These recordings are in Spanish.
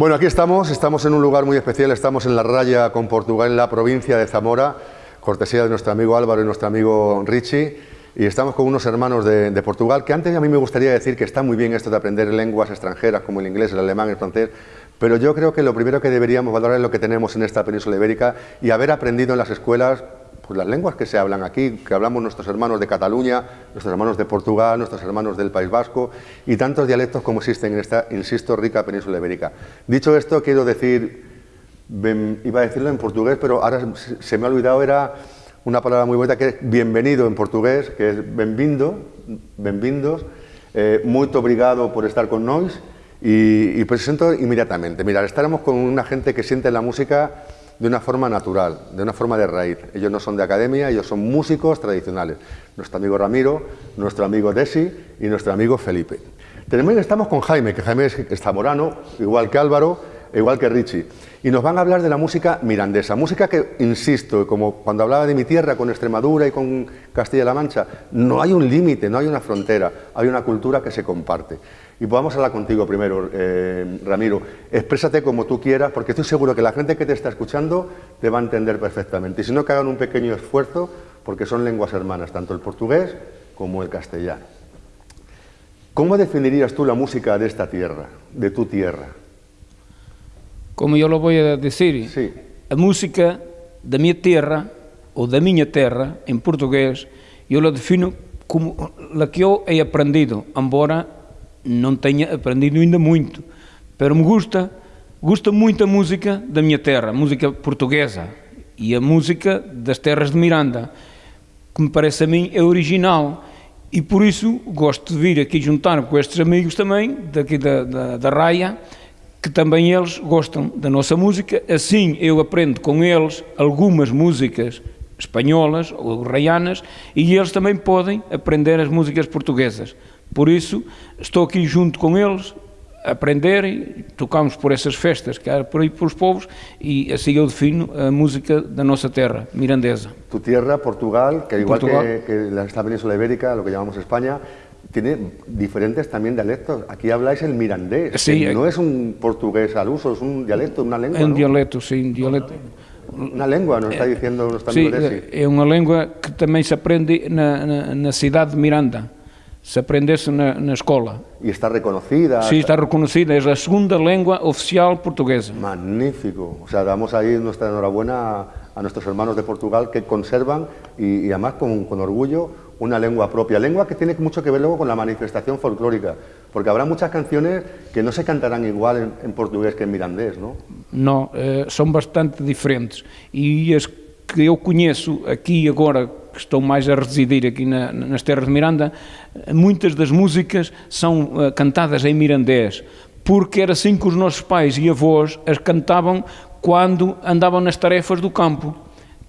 Bueno, aquí estamos, estamos en un lugar muy especial, estamos en la raya con Portugal, en la provincia de Zamora, cortesía de nuestro amigo Álvaro y nuestro amigo Richie, y estamos con unos hermanos de, Portugal, que antes a mí me gustaría decir que está muy bien esto de aprender lenguas extranjeras como el inglés, el alemán, el francés, pero yo creo que lo primero que deberíamos valorar es lo que tenemos en esta península ibérica y haber aprendido en las escuelas pues las lenguas que se hablan aquí, que hablamos nuestros hermanos de Cataluña, nuestros hermanos de Portugal, nuestros hermanos del País Vasco y tantos dialectos como existen en esta, insisto, rica península ibérica. Dicho esto, quiero decir, iba a decirlo en portugués, pero ahora se me ha olvidado, era una palabra muy bonita que es bienvenido en portugués, que es benvindo, benvindos, eh, muy obrigado por estar con nosotros y, y presento inmediatamente. Mira, estaremos con una gente que siente la música de una forma natural, de una forma de raíz. Ellos no son de academia, ellos son músicos tradicionales. Nuestro amigo Ramiro, nuestro amigo Desi y nuestro amigo Felipe. También estamos con Jaime, que Jaime es zamorano, igual que Álvaro, igual que Richie. Y nos van a hablar de la música mirandesa, música que, insisto, como cuando hablaba de mi tierra con Extremadura y con Castilla-La Mancha, no hay un límite, no hay una frontera, hay una cultura que se comparte. Y podamos hablar contigo primero, eh, Ramiro. Exprésate como tú quieras, porque estoy seguro que la gente que te está escuchando te va a entender perfectamente. Y si no, que hagan un pequeño esfuerzo, porque son lenguas hermanas, tanto el portugués como el castellano. ¿Cómo definirías tú la música de esta tierra, de tu tierra? Como yo lo voy a decir, sí. a música de mi tierra, o de mi tierra, en portugués, yo lo defino como la que yo he aprendido, embora não tenha aprendido ainda muito, pero me gusta, gusta muito a música da minha terra, música portuguesa e a música das terras de Miranda, que me parece a mim é original. E por isso gosto de vir aqui juntar com estes amigos também, daqui da, da, da Raia, que também eles gostam da nossa música, assim eu aprendo com eles algumas músicas espanholas ou raianas e eles também podem aprender as músicas portuguesas. Por isso, estou aqui junto com eles, a aprender e tocamos por essas festas que há por aí por os povos e assim eu defino a música da nossa terra, mirandesa. Tu tierra, Portugal, que igual Portugal. Que, que esta península ibérica, lo que llamamos España, tiene diferentes también dialectos. Aquí habláis el mirandés, sí, que no es un portugués al uso, es un dialecto, una lengua. É un ¿no? dialecto, sí, un dialecto. Una lengua, nos está diciendo nuestro amigo Sí, é unha lengua que tamén se aprende na, na, na cidade de Miranda se aprendesse na, na escola. E está reconocida. Sí, está reconocida, é a segunda língua oficial portuguesa. Magnífico. O sea, damos ahí nuestra enhorabuena a, nuestros hermanos de Portugal que conservan y, y además con, con, orgullo una lengua propia. Lengua que tiene mucho que ver luego con la manifestación folclórica, porque habrá muchas canciones que no se cantarán igual en, en portugués que en mirandés, ¿no? No, eh, son bastante diferentes. E as que eu conheço aqui agora que estou mais a residir aqui na, nas terras de Miranda, muitas das músicas são uh, cantadas em mirandês, porque era assim que os nossos pais e avós as cantavam quando andavam nas tarefas do campo,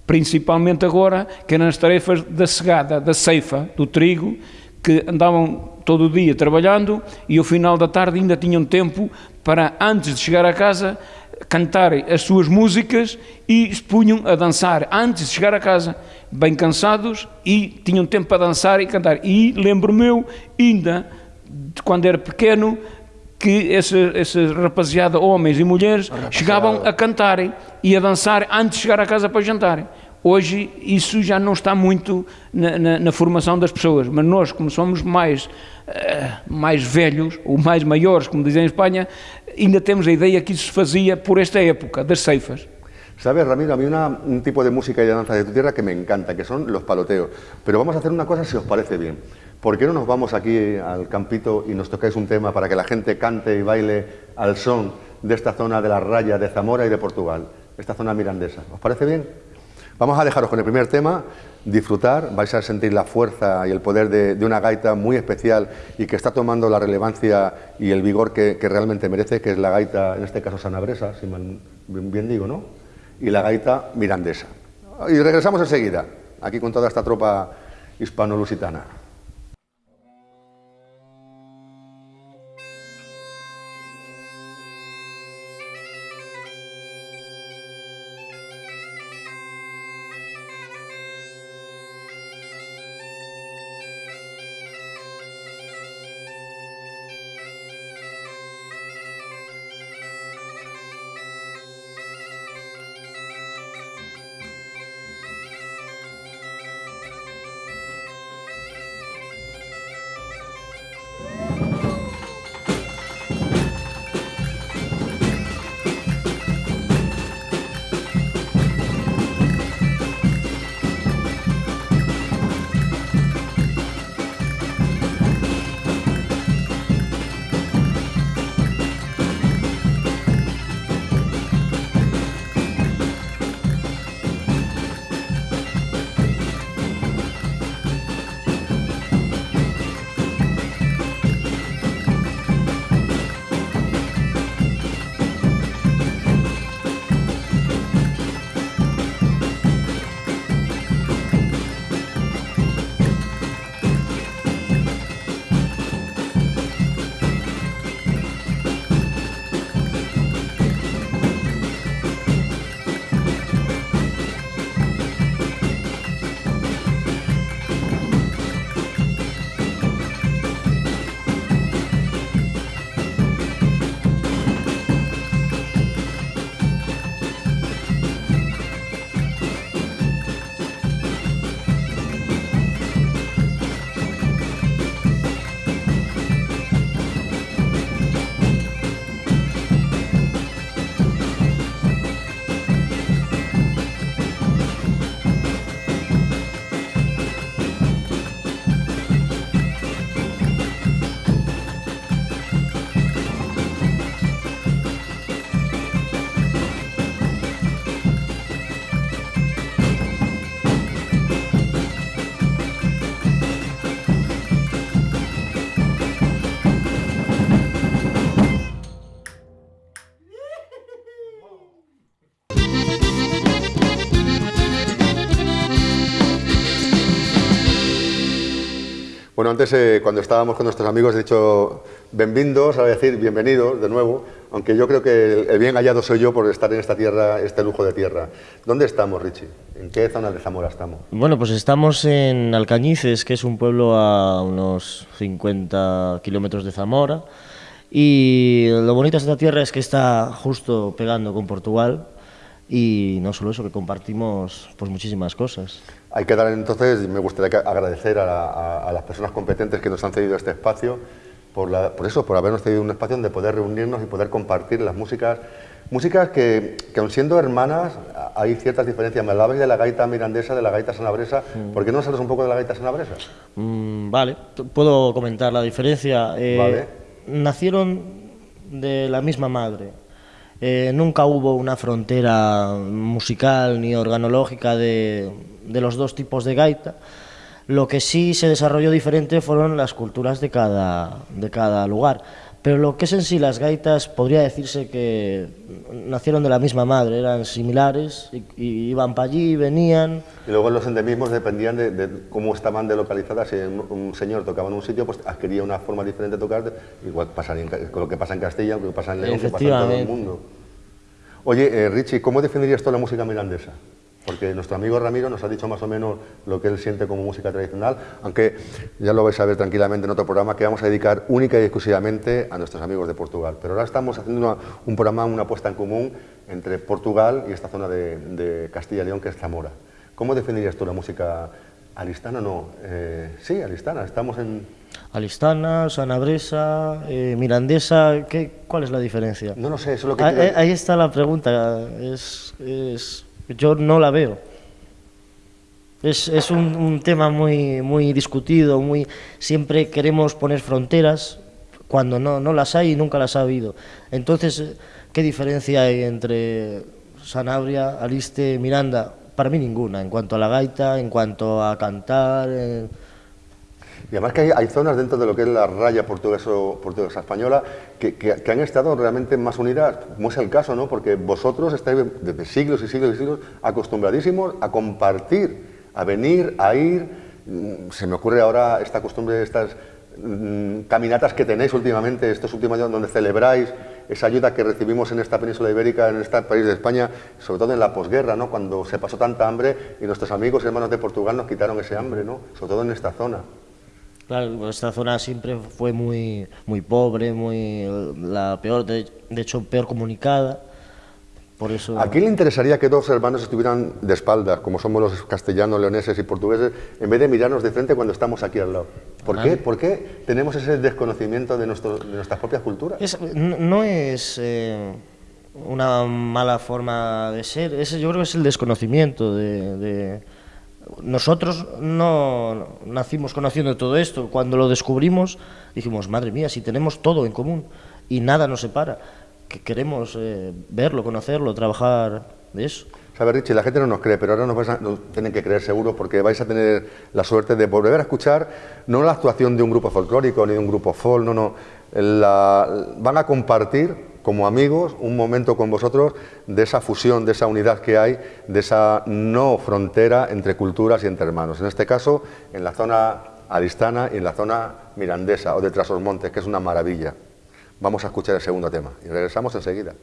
principalmente agora, que eram as tarefas da segada, da ceifa, do trigo, que andavam todo o dia trabalhando e ao final da tarde ainda tinham tempo para, antes de chegar a casa, cantar as suas músicas e se punham a dançar antes de chegar a casa, bem cansados e tinham tempo para dançar e cantar. E lembro-me eu, ainda, de quando era pequeno, que essa, essa rapaziada, homens e mulheres, chegavam a cantarem e a dançar antes de chegar a casa para jantarem. Hoje isso já não está muito na, na, na, formação das pessoas, mas nós, como somos mais, uh, mais velhos, ou mais maiores, como dizem em Espanha, ainda temos a ideia que isso se fazia por esta época, das ceifas. Sabes, Ramiro, a mí una, un tipo de música y de danza de tu tierra que me encanta, que son los paloteos. Pero vamos a hacer una cosa si os parece bien. ¿Por qué no nos vamos aquí al campito y nos tocáis un tema para que la gente cante y baile al son de esta zona de la raya de Zamora y de Portugal, esta zona mirandesa? ¿Os parece bien? Vamos a dejaros con el primer tema, disfrutar, vais a sentir la fuerza y el poder de, una gaita muy especial y que está tomando la relevancia y el vigor que, realmente merece, que es la gaita, en este caso sanabresa, si bien digo, ¿no? Y la gaita mirandesa. Y regresamos enseguida, aquí con toda esta tropa hispano-lusitana. Bueno, antes eh, cuando estábamos con nuestros amigos he dicho bienvenidos, ahora voy a decir bienvenidos de nuevo, aunque yo creo que el, bien hallado soy yo por estar en esta tierra, este lujo de tierra. ¿Dónde estamos, Richie? ¿En qué zona de Zamora estamos? Bueno, pues estamos en Alcañices, que es un pueblo a unos 50 kilómetros de Zamora. Y lo bonito de esta tierra es que está justo pegando con Portugal y no solo eso, que compartimos pues muchísimas cosas. Hay que dar entonces, me gustaría agradecer a, las personas competentes que nos han cedido este espacio, por, por, eso, por habernos cedido un espacio donde poder reunirnos y poder compartir las músicas, músicas que, que aun siendo hermanas, hay ciertas diferencias. Me hablabais de la gaita mirandesa, de la gaita sanabresa, mm. ¿por qué no sabes un poco de la gaita sanabresa? Mm, vale, puedo comentar la diferencia. Eh, nacieron de la misma madre, eh, nunca hubo una frontera musical ni organológica de, los dos tipos de gaita. Lo que sí se desarrolló diferente fueron las culturas de cada, de cada lugar. Pero lo que es en sí las gaitas, podría decirse que nacieron de la misma madre, eran similares, y, iban para allí, venían... Y luego los endemismos dependían de, cómo estaban delocalizadas. Si un, señor tocaba en un sitio, pues adquiría una forma diferente de tocar, igual pasaría con lo que pasa en Castilla, lo que pasa en León, lo que pasa en todo el mundo. Oye, eh, Richie, ¿cómo definirías tú la música mirandesa? Porque nuestro amigo Ramiro nos ha dicho más o menos lo que él siente como música tradicional, aunque ya lo vais a ver tranquilamente en otro programa que vamos a dedicar única y exclusivamente a nuestros amigos de Portugal. Pero ahora estamos haciendo un programa, una apuesta en común entre Portugal y esta zona de, Castilla y León que es Zamora. ¿Cómo definirías tú la música alistana? No, eh, sí, alistana, estamos en... Alistana, sanabresa, eh, mirandesa, ¿qué, ¿cuál es la diferencia? No lo sé, eso es lo que... Ahí, ahí está la pregunta, es yo no la veo. Es, es un, tema muy, muy discutido, muy, siempre queremos poner fronteras cuando no, no las hay y nunca las ha habido. Entonces, ¿qué diferencia hay entre Sanabria, Aliste, Miranda? Para mí ninguna, en cuanto a la gaita, en cuanto a cantar... Y además que hay, zonas dentro de lo que es la raya portuguesa-española que, que, han estado realmente más unidas, como es el caso, ¿no? Porque vosotros estáis desde siglos y siglos y siglos acostumbradísimos a compartir, a venir, a ir. Mm, se me ocurre ahora esta costumbre estas mm, caminatas que tenéis últimamente, estos últimos años donde celebráis esa ayuda que recibimos en esta península ibérica, en este país de España, sobre todo en la posguerra, ¿no? cuando se pasó tanta hambre y nuestros amigos y hermanos de Portugal nos quitaron ese hambre, ¿no? sobre todo en esta zona. Claro, esta zona siempre fue muy, muy pobre, muy la peor, de, hecho peor comunicada. Por eso... ¿A quién le interesaría que dos hermanos estuvieran de espaldas, como somos los castellanos, leoneses y portugueses, en vez de mirarnos de frente cuando estamos aquí al lado? ¿Por, qué? ¿Por qué tenemos ese desconocimiento de, nuestro, de nuestras propias culturas? no es eh, una mala forma de ser, ese yo creo que es el desconocimiento de nosotros no nacimos conociendo todo esto. Cuando lo descubrimos, dijimos, madre mía, si tenemos todo en común y nada nos separa, que queremos eh, verlo, conocerlo, trabajar de eso. Sabe, Richie, la gente no nos cree, pero ahora nos, vais a, tienen que creer seguro porque vais a tener la suerte de volver a escuchar no la actuación de un grupo folclórico ni de un grupo folk, no, no. Van a compartir como amigos un momento con vosotros de esa fusión, de esa unidad que hay, de esa no frontera entre culturas y entre hermanos. En este caso, en la zona aristana y en la zona mirandesa o de Trasos que es una maravilla. Vamos a escuchar el segundo tema y regresamos enseguida.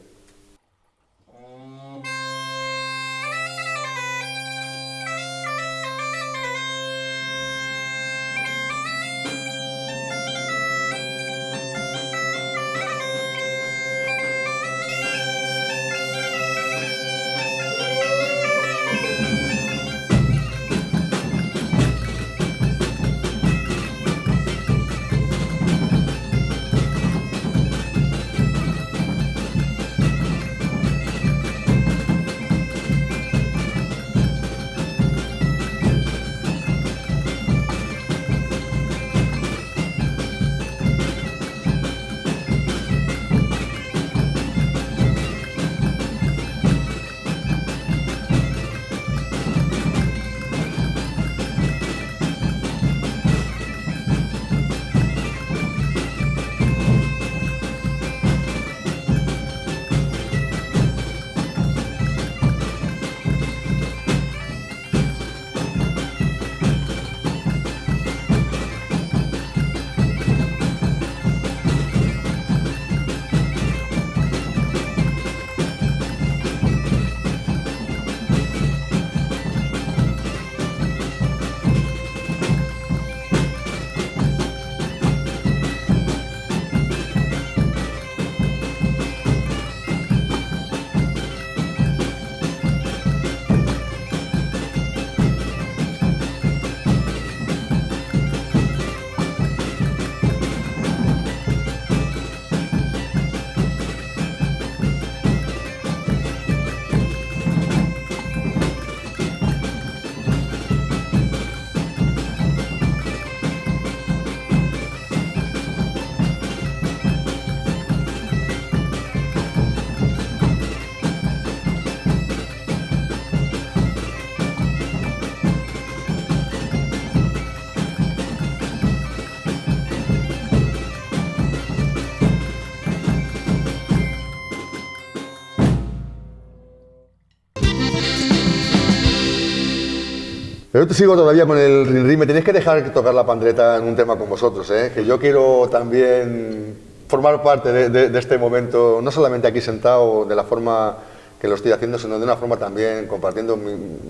Pero te sigo todavía con el rin Me tenéis que dejar tocar la pandreta en un tema con vosotros, ¿eh? que yo quiero también formar parte de, este momento, no solamente aquí sentado de la forma que lo estoy haciendo, sino de una forma también compartiendo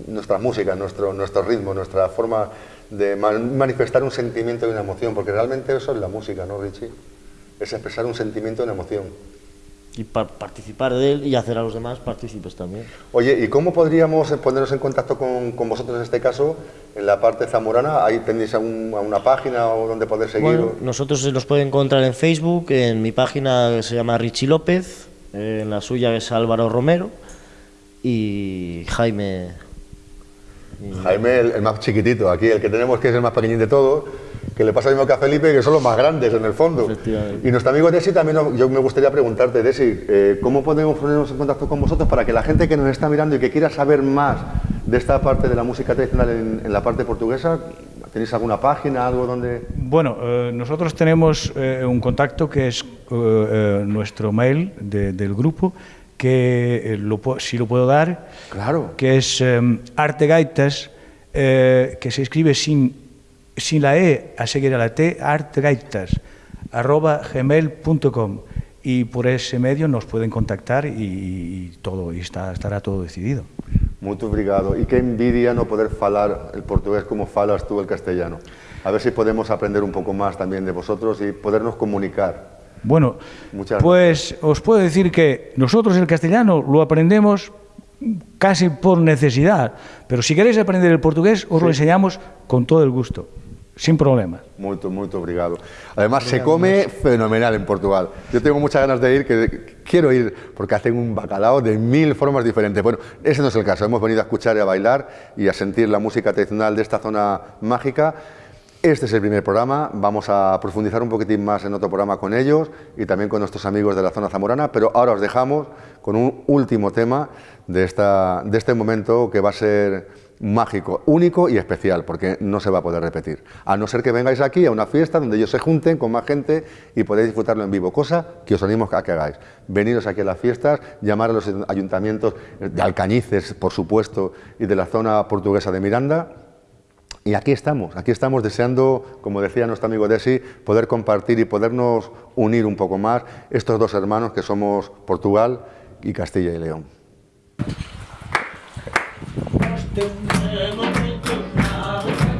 nuestra música, nuestro, nuestro ritmo, nuestra forma de manifestar un sentimiento y una emoción, porque realmente eso es la música, ¿no, Richie? Es expresar un sentimiento y una emoción y participar de él y hacer a los demás partícipes también. Oye, ¿y cómo podríamos ponernos en contacto con, con vosotros en este caso, en la parte zamorana? ¿Ahí tenéis una página o donde poder seguir? Bueno, nosotros se nos puede encontrar en Facebook, en mi página se llama Richie López, en la suya es Álvaro Romero y Jaime... Jaime, el, el, más chiquitito, aquí el que tenemos que es el más pequeñín de todos que le pasa lo mismo que a Felipe, que son los más grandes en el fondo. Y nuestro amigo Desi también, yo me gustaría preguntarte, Desi, eh, ¿cómo podemos ponernos en contacto con vosotros para que la gente que nos está mirando y que quiera saber más de esta parte de la música tradicional en, la parte portuguesa, ¿tenéis alguna página, algo donde...? Bueno, eh, nosotros tenemos eh, un contacto que es nuestro mail del grupo, que lo, si lo puedo dar, claro. que es artegaitas, que se escribe sin sin la E a seguir a la T, artgaitas, arroba gmail.com y por ese medio nos pueden contactar y, todo y está, estará todo decidido. Muito obrigado. Y qué envidia no poder falar el portugués como falas tú el castellano. A ver si podemos aprender un poco más también de vosotros y podernos comunicar. Bueno, pues os puedo decir que nosotros el castellano lo aprendemos casi por necesidad, pero si queréis aprender el portugués os lo enseñamos con todo el gusto sin problemas. Muy, muy obrigado. Además, se come fenomenal en Portugal. Yo tengo muchas ganas de ir, que quiero ir, porque hacen un bacalao de mil formas diferentes. Bueno, ese no es el caso. Hemos venido a escuchar y a bailar y a sentir la música tradicional de esta zona mágica. Este es el primer programa, vamos a profundizar un poquitín más en otro programa con ellos y también con nuestros amigos de la zona zamorana, pero ahora os dejamos con un último tema de, esta, de este momento que va a ser mágico, único y especial, porque no se va a poder repetir. A no ser que vengáis aquí a una fiesta donde ellos se junten con más gente y podéis disfrutarlo en vivo, cosa que os animo a que hagáis. Veniros aquí a las fiestas, llamar a los ayuntamientos de Alcañices, por supuesto, y de la zona portuguesa de Miranda, y aquí estamos, aquí estamos deseando, como decía nuestro amigo Desi, poder compartir y podernos unir un poco más estos dos hermanos que somos Portugal y Castilla y León. Don't ever think about